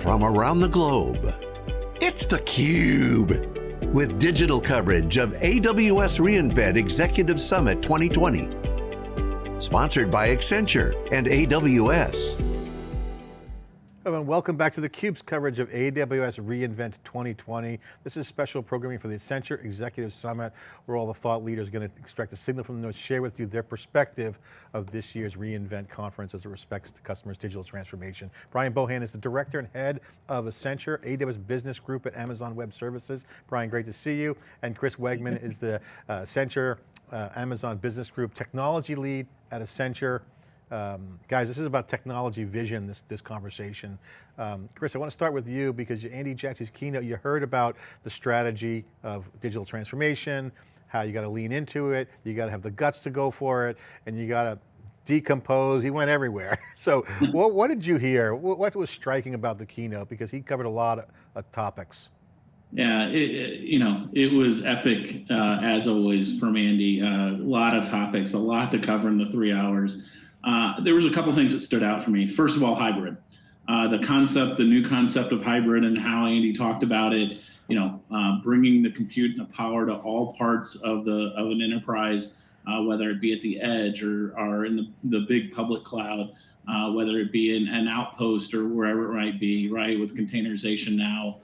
from around the globe. It's theCUBE, with digital coverage of AWS reInvent Executive Summit 2020. Sponsored by Accenture and AWS. Hello and welcome back to theCUBE's coverage of AWS reInvent 2020. This is special programming for the Accenture Executive Summit, where all the thought leaders are going to extract a signal from the notes, share with you their perspective of this year's reInvent conference as it respects to customers' digital transformation. Brian Bohan is the Director and Head of Accenture, AWS Business Group at Amazon Web Services. Brian, great to see you. And Chris Wegmann is the uh, Accenture uh, Amazon Business Group Technology Lead at Accenture. Um, guys, this is about technology vision, this, this conversation. Um, Chris, I want to start with you because Andy Jassy's keynote, you heard about the strategy of digital transformation, how you got to lean into it, you got to have the guts to go for it, and you got to decompose, he went everywhere. So what, what, did you hear? What, was striking about the keynote? Because he covered a lot of, of topics. Yeah, it, it, you know, it was epic uh, as always from Andy. Uh, a lot of topics, a lot to cover in the three hours. Uh, there was a couple things that stood out for me. First of all, hybrid. Uh, the concept, the new concept of hybrid and how Andy talked about it, you know, uh, bringing the compute and the power to all parts of the of an enterprise, uh, whether it be at the edge or, or in the, the big public cloud, uh, whether it be in an outpost or wherever it might be, right, with containerization now,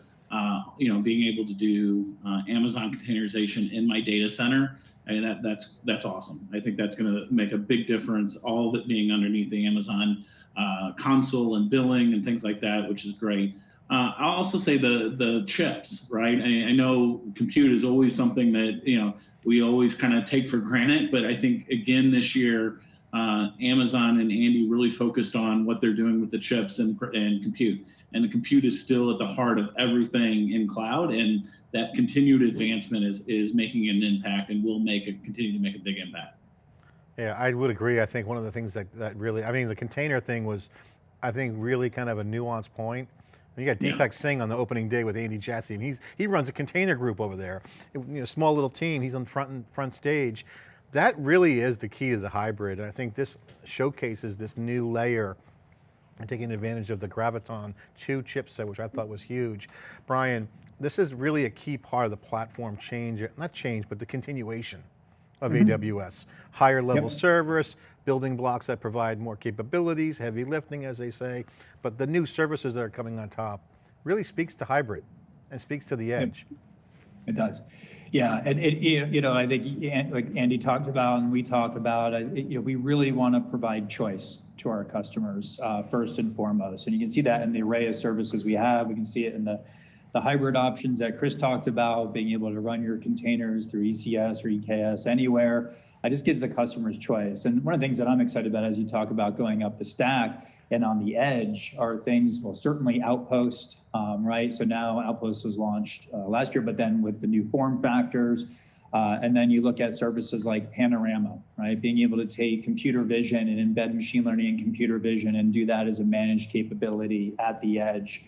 you know, being able to do Amazon containerization in my data center and that, that's that's awesome. I think that's going to make a big difference. All of it being underneath the Amazon uh, console and billing and things like that, which is great. Uh, I'll also say the the chips, right? I, I, know compute is always something that you know we always kind of take for granted, but I think again this year, uh, Amazon and Andy really focused on what they're doing with the chips and and compute, and the compute is still at the heart of everything in cloud, and that continued advancement is is making an impact and will make it continue to make a big impact. Yeah, I would agree. I think one of the things that, that really, I mean, the container thing was, I think really kind of a nuanced point. And you got Deepak yeah. Singh on the opening day with Andy Jassy, and he's, he runs a container group over there. You know, small little team, he's on front, front stage. That really is the key to the hybrid. And I think this showcases this new layer and taking advantage of the Graviton 2 chipset, which I thought was huge. Brian, this is really a key part of the platform change, not change, but the continuation of mm -hmm. AWS. Higher level yep. service, building blocks that provide more capabilities, heavy lifting as they say, but the new services that are coming on top really speaks to hybrid and speaks to the edge. It does. Yeah, and it, you know, I think like Andy talks about and we talk about, uh, you know, we really want to provide choice to our customers uh, first and foremost. And you can see that in the array of services we have. We can see it in the the hybrid options that Chris talked about, being able to run your containers through ECS or EKS anywhere, it just gives the customer's choice. And one of the things that I'm excited about as you talk about going up the stack and on the edge are things, well, certainly Outpost, um, right? So now Outpost was launched uh, last year, but then with the new form factors, uh, and then you look at services like Panorama, right? Being able to take computer vision and embed machine learning and computer vision and do that as a managed capability at the edge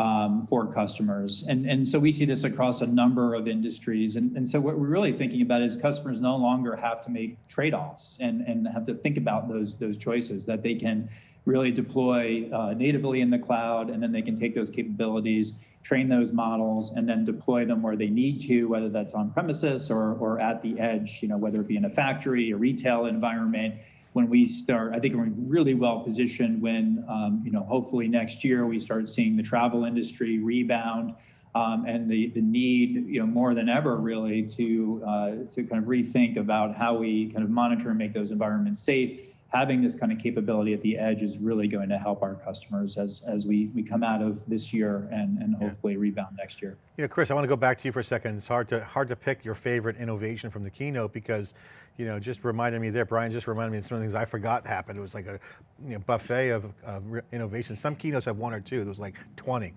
um, for customers. And, and so we see this across a number of industries. And, and so what we're really thinking about is customers no longer have to make trade-offs and, and have to think about those, those choices that they can really deploy uh, natively in the cloud, and then they can take those capabilities, train those models, and then deploy them where they need to, whether that's on premises or, or at the edge, you know, whether it be in a factory, a retail environment, when we start, I think we're really well positioned when, um, you know, hopefully next year we start seeing the travel industry rebound um, and the, the need, you know, more than ever really to, uh, to kind of rethink about how we kind of monitor and make those environments safe. Having this kind of capability at the edge is really going to help our customers as, as we, we come out of this year and, and hopefully rebound next year. You know, Chris, I want to go back to you for a second. It's hard to, hard to pick your favorite innovation from the keynote because you know, just reminded me there, Brian just reminded me of some of the things I forgot happened. It was like a you know, buffet of, of innovation. Some keynotes have one or two, there was like 20.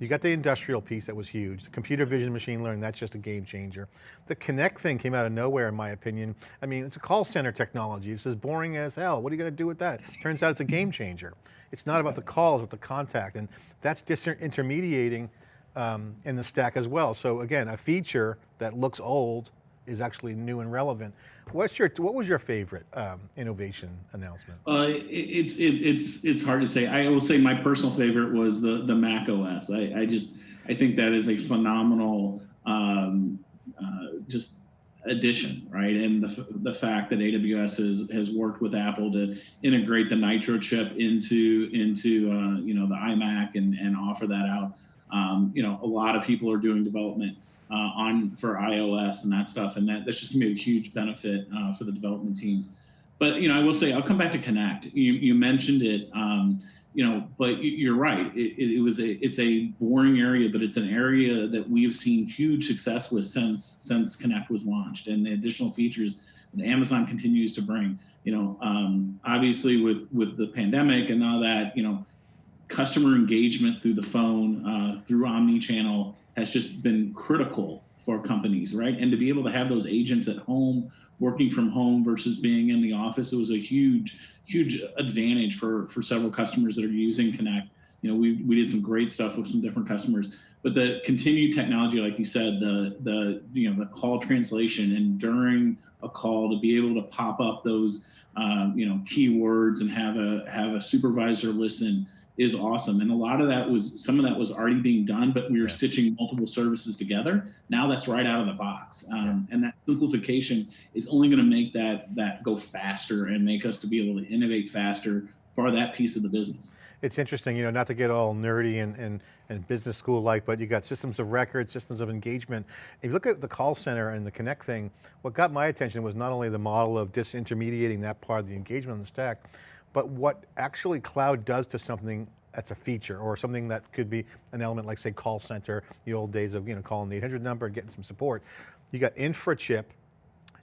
You got the industrial piece that was huge. The computer vision, machine learning, that's just a game changer. The Connect thing came out of nowhere in my opinion. I mean, it's a call center technology. It's as boring as hell. What are you going to do with that? Turns out it's a game changer. It's not about the calls, but the contact. And that's disintermediating um, in the stack as well. So again, a feature that looks old is actually new and relevant. What's your, what was your favorite um, innovation announcement? Uh, it, it's it, it's it's hard to say. I will say my personal favorite was the the Mac OS. I, I just I think that is a phenomenal um, uh, just addition, right? And the the fact that AWS has has worked with Apple to integrate the Nitro chip into into uh, you know the iMac and and offer that out. Um, you know, a lot of people are doing development uh, on for iOS and that stuff, and that that's just gonna be a huge benefit uh, for the development teams. But you know, I will say I'll come back to Connect. You you mentioned it. Um, you know, but you're right. It, it, was a it's a boring area, but it's an area that we've seen huge success with since since Connect was launched, and the additional features that Amazon continues to bring. You know, um, obviously with with the pandemic and all that, you know, customer engagement through the phone, uh, through omni-channel has just been critical for companies, right? And to be able to have those agents at home, working from home versus being in the office, it was a huge, huge advantage for for several customers that are using Connect. You know, we we did some great stuff with some different customers, but the continued technology, like you said, the the you know the call translation and during a call to be able to pop up those um, you know keywords and have a have a supervisor listen is awesome. And a lot of that was some of that was already being done, but we were Yeah. stitching multiple services together. Now that's right out of the box. Um, And that simplification is only going to make that that go faster and make us to be able to innovate faster for that piece of the business. It's interesting, you know, not to get all nerdy and, and, and business school like, but you got systems of record, systems of engagement. If you look at the call center and the Connect thing, what got my attention was not only the model of disintermediating that part of the engagement on the stack, but what actually cloud does to something that's a feature or something that could be an element like say call center, the old days of you know calling the 800 number and getting some support. You got infra chip,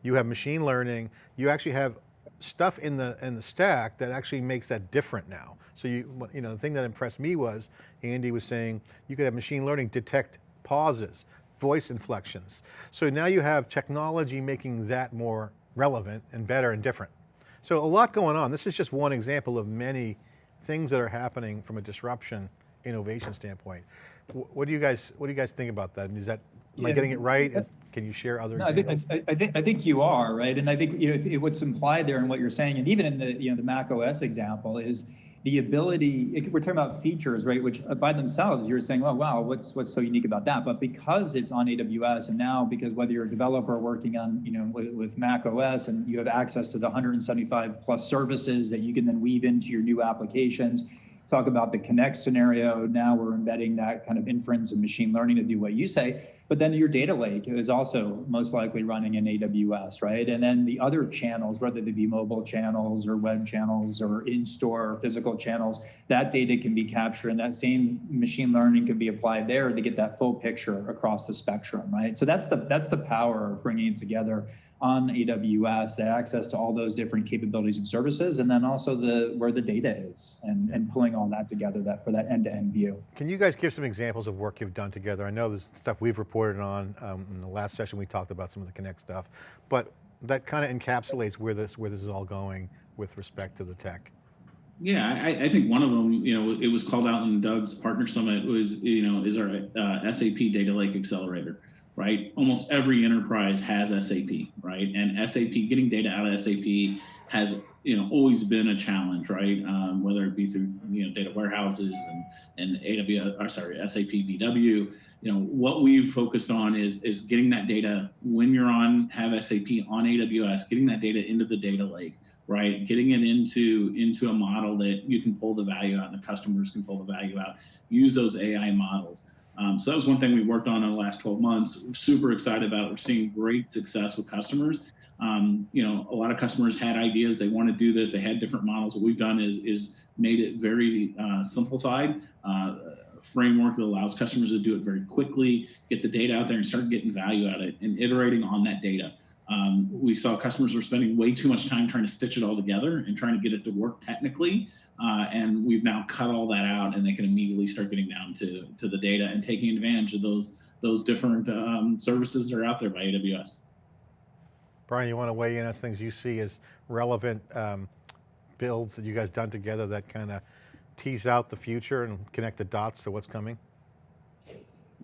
you have machine learning, you actually have stuff in the in the stack that actually makes that different now. So you you know the thing that impressed me was Andy was saying you could have machine learning detect pauses, voice inflections. So now you have technology making that more relevant and better and different. So a lot going on. This is just one example of many things that are happening from a disruption innovation standpoint. What do you guys what do you guys think about that? Is that am I getting it right? Can you share other No, I think. I, I think, I think you are, right? And I think, you know, what's implied there in what you're saying, and even in the, you know, the Mac OS example is the ability, it- we're talking about features, right? Which uh, by themselves, you're saying, oh, wow, what's, what's so unique about that? But because it's on AWS and now because whether you're a developer working on, you know, with, with Mac OS and you have access to the 175 plus services that you can then weave into your new applications, talk about the connect scenario. Now we're embedding that kind of inference and machine learning to do what you say. But then your data lake is also most likely running in AWS, right? And then the other channels, whether they be mobile channels or web channels or in-store or physical channels, that data can be captured and that same machine learning can be applied there to get that full picture across the spectrum, right? So that's the that's the power of bringing it together on AWS, the access to all those different capabilities and services, and then also the where the data is and, and pulling all that together that for that end-to-end view. Can you guys give some examples of work you've done together? I know there's stuff we've reported on, um, in the last session we talked about some of the Connect stuff, but that kind of encapsulates where this, where this is all going with respect to the tech. Yeah, I, I think one of them, you know, it was called out in Doug's partner summit was, you know, is our uh, SAP Data Lake Accelerator, right? Almost every enterprise has SAP, right? And SAP, getting data out of SAP has, you know, always been a challenge, right? Um, whether it be through, you know, data warehouses and, and AWS, or sorry, SAP BW, you know, what we've focused on is, is getting that data when you're on, have SAP on AWS, getting that data into the data lake right? Getting it into into a model that you can pull the value out and the customers can pull the value out. Use those AI models. Um, so that was one thing we worked on in the last 12 months. We're super excited about. We're seeing great success with customers. Um, you know, a lot of customers had ideas. They want to do this. They had different models. What we've done is is made it very uh, simplified. Uh, framework that allows customers to do it very quickly, get the data out there and start getting value out of it and iterating on that data. Um, we saw customers were spending way too much time trying to stitch it all together and trying to get it to work technically. Uh, and we've now cut all that out and they can immediately start getting down to, to the data and taking advantage of those, those different um, services that are out there by AWS. Brian, you want to weigh in on things you see as relevant um, builds that you guys done together that kind of tease out the future and connect the dots to what's coming?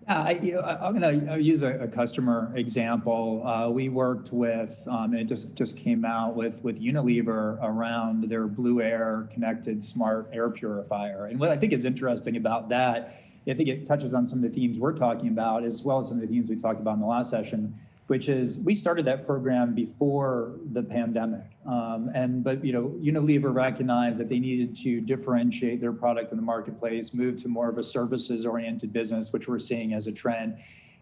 Yeah, I, you know, I, am going to use a, a, customer example. Uh, we worked with, um, and it just just came out with with Unilever around their Blueair connected smart air purifier. And what I think is interesting about that, I think it touches on some of the themes we're talking about, as well as some of the themes we talked about in the last session which is we started that program before the pandemic. Um, and but you know, Unilever recognized that they needed to differentiate their product in the marketplace, move to more of a services-oriented business, which we're seeing as a trend.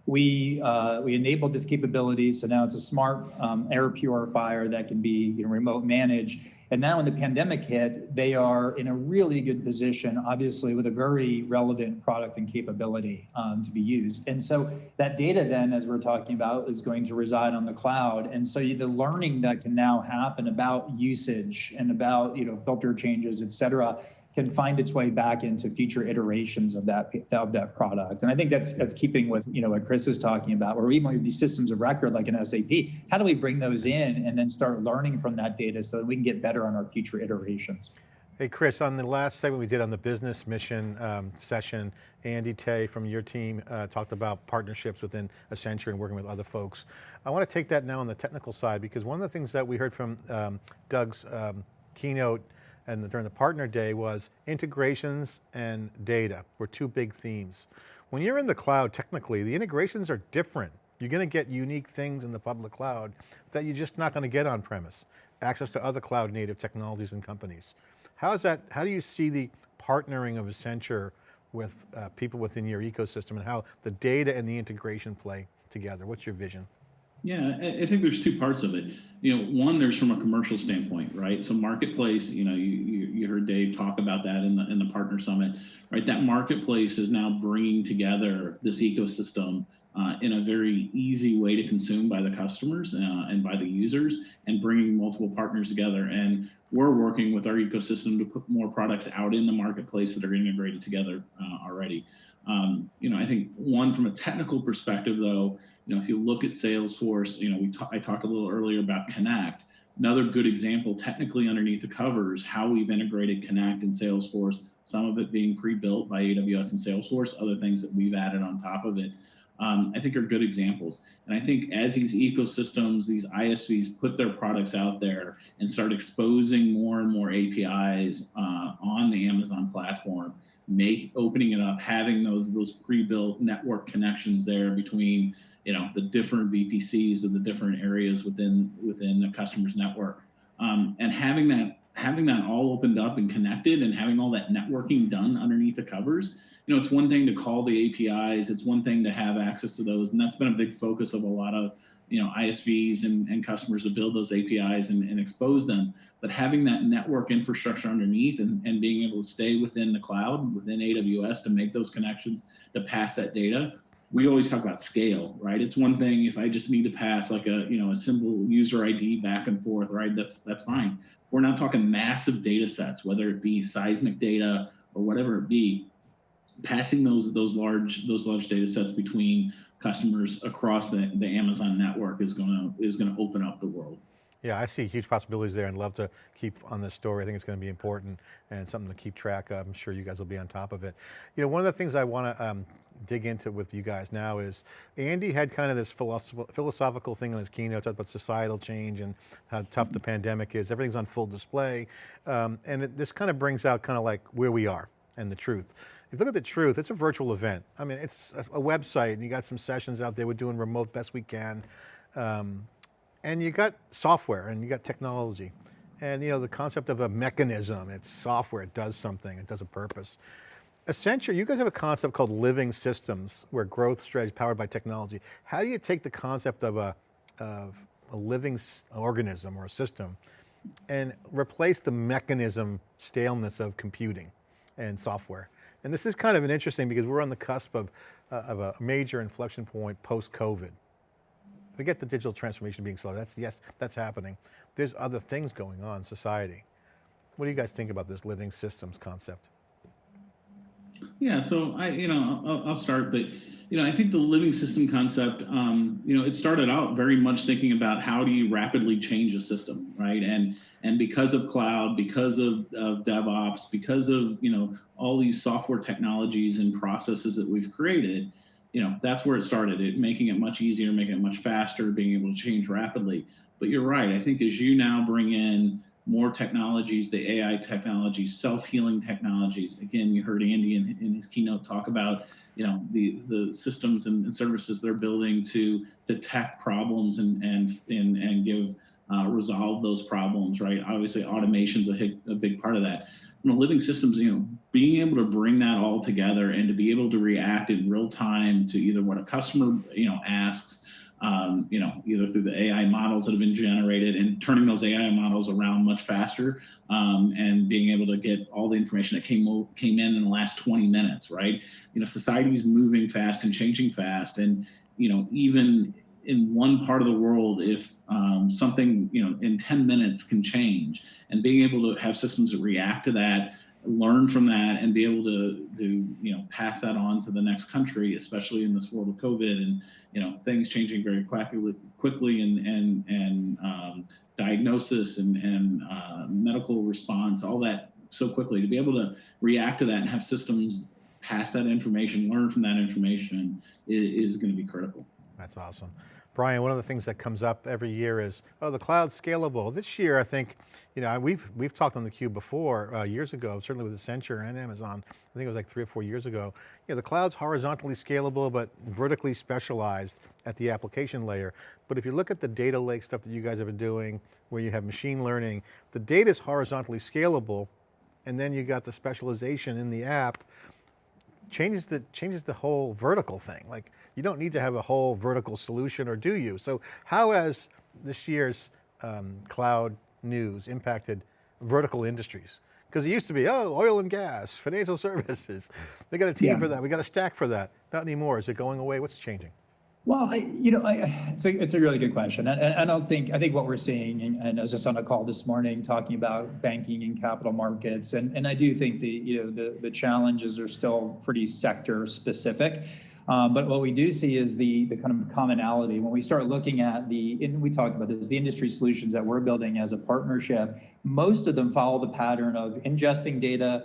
We uh, we enabled this capability, so now it's a smart um, air purifier that can be you know, remote managed and now when the pandemic hit, they are in a really good position, obviously with a very relevant product and capability um, to be used. And so that data then, as we're talking about, is going to reside on the cloud. And so the learning that can now happen about usage and about, you know, filter changes, et cetera, can find its way back into future iterations of that of that product. And I think that's that's keeping with you know what Chris is talking about, where even with these systems of record like an SAP, how do we bring those in and then start learning from that data so that we can get better on our future iterations? Hey Chris, on the last segment we did on the business mission um, session, Andy Tay from your team uh, talked about partnerships within Accenture and working with other folks. I want to take that now on the technical side because one of the things that we heard from um, Doug's um, keynote and during the partner day was integrations and data were two big themes. When you're in the cloud, technically, the integrations are different. You're going to get unique things in the public cloud that you're just not going to get on premise. Access to other cloud native technologies and companies. How is that, how do you see the partnering of Accenture with uh, people within your ecosystem and how the data and the integration play together? What's your vision? Yeah, I think there's two parts of it. You know, one, there's from a commercial standpoint, right? So marketplace, you know, you, you heard Dave talk about that in the in the partner summit, right? That marketplace is now bringing together this ecosystem uh, in a very easy way to consume by the customers uh, and by the users, and bringing multiple partners together. And we're working with our ecosystem to put more products out in the marketplace that are integrated together uh, already. Um, you know, I think one from a technical perspective, though you know, if you look at Salesforce, you know, we I talked a little earlier about Connect. Another good example, technically underneath the covers, how we've integrated Connect and Salesforce. Some of it being pre-built by AWS and Salesforce, other things that we've added on top of it. Um, I think are good examples. And I think as these ecosystems, these ISVs put their products out there and start exposing more and more APIs uh, on the Amazon platform, make opening it up, having those those pre-built network connections there between you know the different VPCs of the different areas within within the customer's network, um, and having that having that all opened up and connected, and having all that networking done underneath the covers. You know, it's one thing to call the APIs, it's one thing to have access to those, and that's been a big focus of a lot of you know ISVs and, and customers to build those APIs and, and expose them. But having that network infrastructure underneath and, and being able to stay within the cloud, within AWS to make those connections to pass that data we always talk about scale, right? It's one thing if I just need to pass like a you know a simple user ID back and forth, right? That's that's fine. We're not talking massive data sets, whether it be seismic data or whatever it be. Passing those those large those large data sets between customers across the, the Amazon network is gonna is gonna open up the world. Yeah, I see huge possibilities there and love to keep on this story. I think it's going to be important and something to keep track of. I'm sure you guys will be on top of it. You know, one of the things I want to um, dig into with you guys now is Andy had kind of this philosophical thing in his keynote about societal change and how tough the pandemic is. Everything's on full display. Um, and it, this kind of brings out kind of like where we are and the truth. If you look at the truth, it's a virtual event. I mean, it's a, website and you got some sessions out there. We're doing remote best we can. Um, and you got software and you got technology. And you know, the concept of a mechanism, it's software, it does something, it does a purpose. Accenture, you guys have a concept called living systems, where growth strategy powered by technology. How do you take the concept of a, of a living organism or a system and replace the mechanism staleness of computing and software? And this is kind of an interesting because we're on the cusp of, uh, of a major inflection point post-COVID. Forget the digital transformation being slow. That's, yes, that's happening. There's other things going on in society. What do you guys think about this living systems concept? Yeah, so I, you know, I'll, I'll start, but you know, I think the living system concept, um, you know, it started out very much thinking about how do you rapidly change a system, right? And and because of cloud, because of, of DevOps, because of you know all these software technologies and processes that we've created, you know, that's where it started. It making it much easier, making it much faster, being able to change rapidly. But you're right. I think as you now bring in more technologies, the AI technologies, self-healing technologies. Again, you heard Andy in, in, his keynote talk about, you know, the the systems and, services they're building to detect problems and and and, and give uh, resolve those problems. Right. Obviously, automation's a, a big part of that. You know, living systems, you know, being able to bring that all together and to be able to react in real time to either what a customer, you know, asks um, you know, either through the AI models that have been generated and turning those AI models around much faster um, and being able to get all the information that came came in in the last 20 minutes, right? You know, society's moving fast and changing fast, and you know, even in one part of the world, if um, something you know in 10 minutes can change, and being able to have systems that react to that learn from that and be able to to you know pass that on to the next country, especially in this world of COVID and you know things changing very quickly quickly and and and um, diagnosis and and uh, medical response, all that so quickly to be able to react to that and have systems pass that information, learn from that information is, is going to be critical. That's awesome. Brian, one of the things that comes up every year is, oh, the cloud's scalable. This year, I think, you know, we've we've talked on the cube before uh, years ago, certainly with Accenture and Amazon. I think it was like three or four years ago. You know, the cloud's horizontally scalable, but vertically specialized at the application layer. But if you look at the data lake stuff that you guys have been doing, where you have machine learning, the data is horizontally scalable, and then you got the specialization in the app, changes the changes the whole vertical thing. Like you don't need to have a whole vertical solution or do you? So how has this year's um, cloud news impacted vertical industries? Because it used to be, oh, oil and gas, financial services. They got a team yeah. for that. We got a stack for that. Not anymore. Is it going away? What's changing? Well, I, you know, I, it's, a, it's a really good question. And, I don't think, I think what we're seeing, and, and I was just on a call this morning talking about banking and capital markets, and, and I do think the, you know, the, the challenges are still pretty sector specific. Um, but what we do see is the, the kind of commonality when we start looking at the, and we talked about this, the industry solutions that we're building as a partnership, most of them follow the pattern of ingesting data,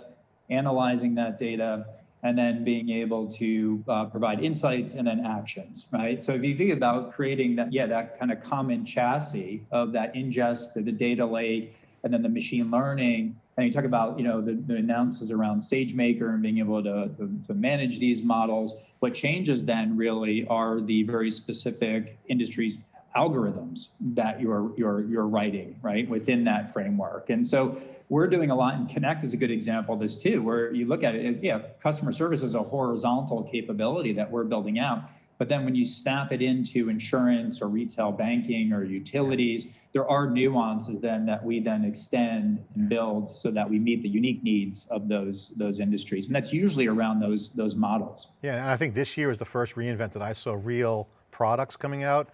analyzing that data, and then being able to uh, provide insights and then actions, right? So if you think about creating that, yeah, that kind of common chassis of that ingest the data lake, and then the machine learning, and you talk about, you know, the, the announcements around SageMaker and being able to, to, to manage these models. What changes then really are the very specific industries algorithms that you're you're you're writing right within that framework and so we're doing a lot and connect is a good example of this too where you look at it yeah customer service is a horizontal capability that we're building out but then when you snap it into insurance or retail banking or utilities there are nuances then that we then extend and build so that we meet the unique needs of those those industries. And that's usually around those those models. Yeah and i think this year is the first reinvent that i saw real products coming out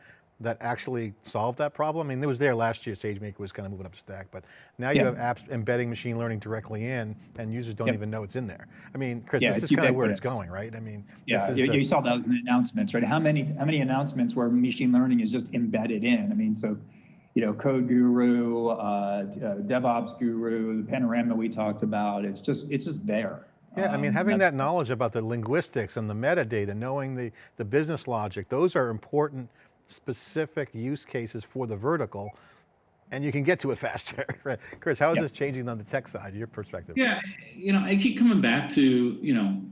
that actually solved that problem? I mean, it was there last year, SageMaker was kind of moving up the stack, but now you have apps embedding machine learning directly in and users don't yep. even know it's in there. I mean, Chris, yeah, this is kind of where it's going, right? I mean, yeah, you, the... you, saw those announcements, right? How many, how many announcements where machine learning is just embedded in? I mean, so, you know, code guru, uh, uh, DevOps guru, the panorama we talked about, it's just, it's just there. Yeah, I mean, um, having that knowledge about the linguistics and the metadata, knowing the, the business logic, those are important specific use cases for the vertical and you can get to it faster. Chris, how is yep. this changing on the tech side, your perspective? Yeah, you know, I keep coming back to, you know,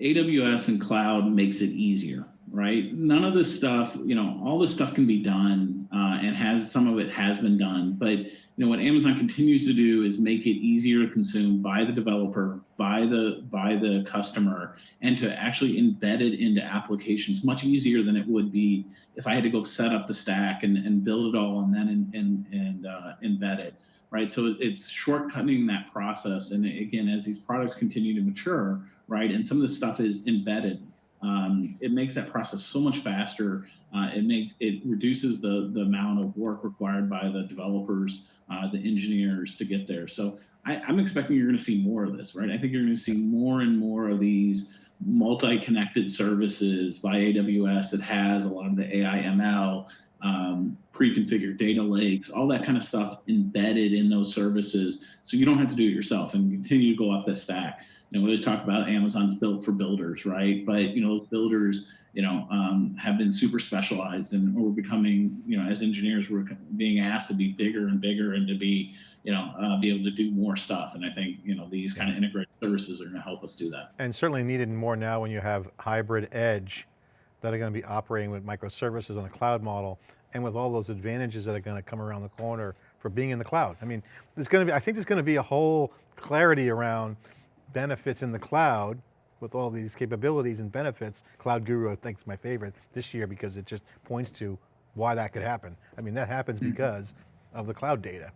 AWS and cloud makes it easier, right? None of this stuff, you know, all this stuff can be done uh, and has some of it has been done, but you know what Amazon continues to do is make it easier to consume by the developer, by the by the customer, and to actually embed it into applications much easier than it would be if I had to go set up the stack and, and build it all and then and and, and uh, embed it. Right, so it's shortcutting that process. And again, as these products continue to mature, right, and some of this stuff is embedded um, it makes that process so much faster. Uh, it make it reduces the the amount of work required by the developers, uh, the engineers to get there. So I, I'm expecting you're going to see more of this, right? I think you're going to see more and more of these multi-connected services by AWS that has a lot of the AI ML, um, pre-configured data lakes, all that kind of stuff embedded in those services. So you don't have to do it yourself and continue to go up the stack. You know, we always talk about Amazon's built for builders, right? But you know, builders, you know, um, have been super specialized, and we're becoming, you know, as engineers, we're being asked to be bigger and bigger, and to be, you know, uh, be able to do more stuff. And I think, you know, these kind of integrated services are going to help us do that. And certainly needed more now when you have hybrid edge that are going to be operating with microservices on a cloud model and with all those advantages that are going to come around the corner for being in the cloud. I mean, there's going to be, I think there's going to be a whole clarity around benefits in the cloud with all these capabilities and benefits. Cloud Guru, I think is my favorite this year because it just points to why that could happen. I mean, that happens because of the cloud data.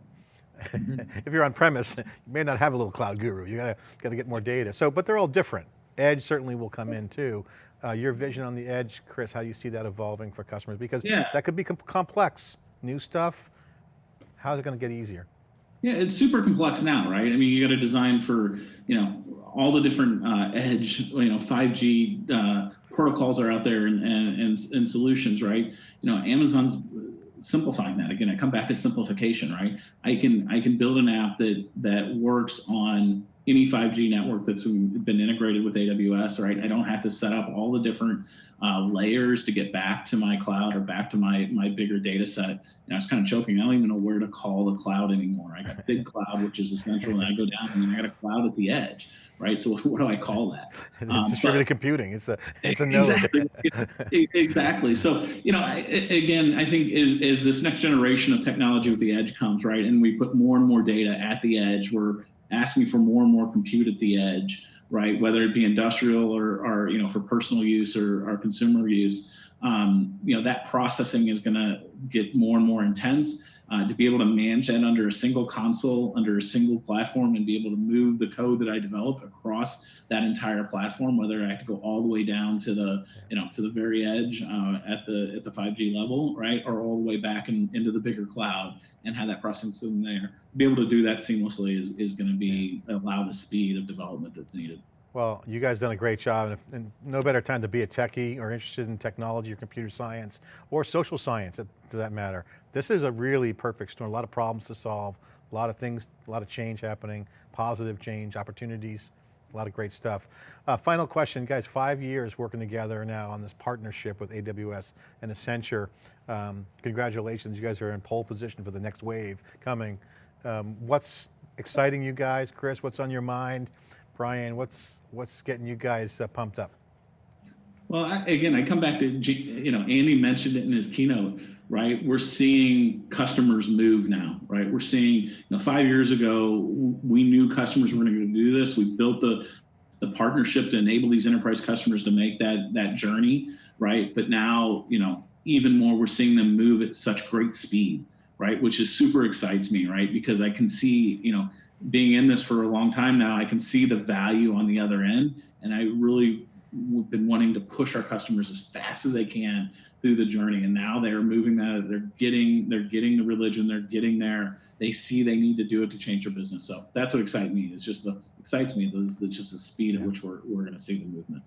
if you're on premise, you may not have a little cloud guru. You gotta, gotta get more data. So, but they're all different. Edge certainly will come in too. Uh, your vision on the edge, Chris, how do you see that evolving for customers? Because Yeah. that could be com complex, new stuff. How's it going to get easier? Yeah, it's super complex now, right? I mean, you got to design for, you know, all the different uh, edge, you know, 5G uh, protocols are out there and, and, and, and solutions, right? You know, Amazon's simplifying that. Again, I come back to simplification, right? I can I can build an app that that works on any 5G network that's been integrated with AWS, right? I don't have to set up all the different uh, layers to get back to my cloud or back to my my bigger data set. And I was kind of joking. I don't even know where to call the cloud anymore. I got big cloud, which is essential, and I go down and I got a cloud at the edge, right? So what do I call that? It's Um, distributed but- computing. It's a, it's a node. Exactly. Exactly. So, you know, I, again, I think as, as this next generation of technology with the edge comes, right, and we put more and more data at the edge, we're asking for more and more compute at the edge, right, whether it be industrial or, or you know, for personal use or, or consumer use, um, you know, that processing is going to get more and more intense. Uh, to be able to manage that under a single console, under a single platform, and be able to move the code that I develop across that entire platform, whether I have to go all the way down to the, you know, to the very edge uh, at the at the 5G level, right, or all the way back in, into the bigger cloud and have that processing there. Be able to do that seamlessly is, is going to be allow the speed of development that's needed. Well, you guys done a great job and, if, and no better time to be a techie or interested in technology or computer science or social science to that matter. This is a really perfect storm, a lot of problems to solve, a lot of things, a lot of change happening, positive change, opportunities, a lot of great stuff. Uh, final question, guys, five years working together now on this partnership with AWS and Accenture. Um, congratulations, you guys are in pole position for the next wave coming. Um, what's exciting you guys? Chris, what's on your mind? Brian, what's, what's getting you guys uh, pumped up? Well, I, again, I come back to, you know, Andy mentioned it in his keynote, right? We're seeing customers move now, right? We're seeing, you know, five years ago, we knew customers were going to do this. We built the, the partnership to enable these enterprise customers to make that, that journey, right? But now, you know, even more, we're seeing them move at such great speed, right? Which is super excites me, right? Because I can see, you know, being in this for a long time now, I can see the value on the other end. And I really we've been wanting to push our customers as fast as they can through the journey. And now they're moving that they're getting they're getting the religion they're getting there. They see they need to do it to change their business. So that's what excites me. It's just the excites me the, just the speed at which we're, we're going to see the movement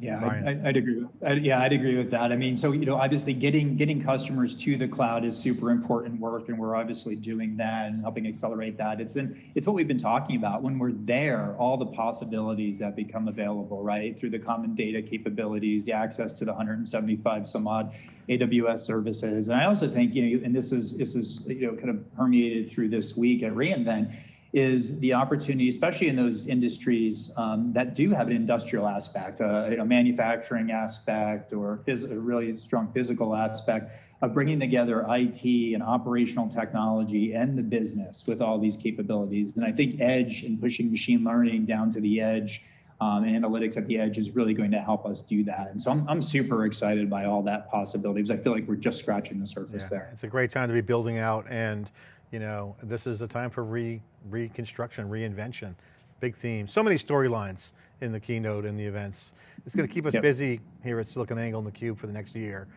Yeah. I- I'd agree. with- I- Yeah, I'd agree with that. I mean, so, you know, obviously getting, getting customers to the cloud is super important work and we're obviously doing that and helping accelerate that. It's in, it's what we've been talking about. When we're there, all the possibilities that become available, right? Through the common data capabilities, the access to the 175 some odd AWS services. And I also think, you know, and this is, this is, you know, kind of permeated through this week at reInvent, is the opportunity, especially in those industries um, that do have an industrial aspect, uh, a manufacturing aspect, or phys- a really strong physical aspect of bringing together IT and operational technology and the business with all these capabilities. And I think Edge and pushing machine learning down to the edge um, and analytics at the edge is really going to help us do that. And so I'm, I'm super excited by all that possibility because I feel like we're just scratching the surface Yeah, there. It's a great time to be building out and you know, this is a time for re, reconstruction, reinvention, big theme. So many storylines in the keynote and the events. It's going to keep us Yep. busy here at SiliconANGLE and theCUBE for the next year.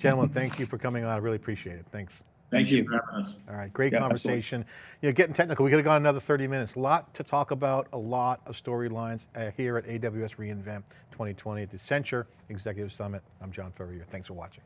Gentlemen, thank you for coming on, I really appreciate it, thanks. thank, Thank you you. for having us All right, great Yeah, absolutely. conversation. You know, getting technical, we could have gone another 30 minutes. A lot to talk about, a lot of storylines uh, here at AWS reInvent 2020 at the Accenture Executive Summit. I'm John Furrier, thanks for watching.